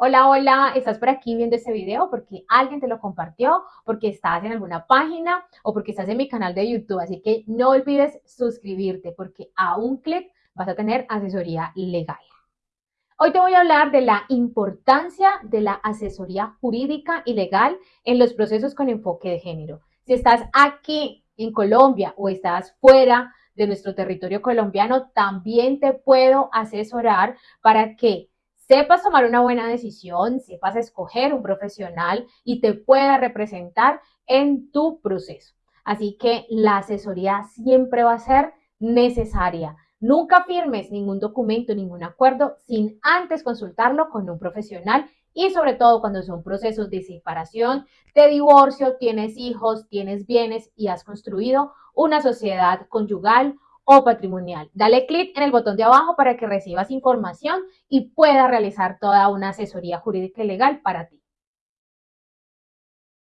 Hola, hola, estás por aquí viendo este video porque alguien te lo compartió, porque estás en alguna página o porque estás en mi canal de YouTube. Así que no olvides suscribirte porque a un clic vas a tener asesoría legal. Hoy te voy a hablar de la importancia de la asesoría jurídica y legal en los procesos con enfoque de género. Si estás aquí en Colombia o estás fuera de nuestro territorio colombiano, también te puedo asesorar para que sepas tomar una buena decisión, sepas escoger un profesional y te pueda representar en tu proceso. Así que la asesoría siempre va a ser necesaria. Nunca firmes ningún documento, ningún acuerdo sin antes consultarlo con un profesional y sobre todo cuando son procesos de separación, de divorcio, tienes hijos, tienes bienes y has construido una sociedad conyugal o patrimonial. Dale clic en el botón de abajo para que recibas información y puedas realizar toda una asesoría jurídica y legal para ti.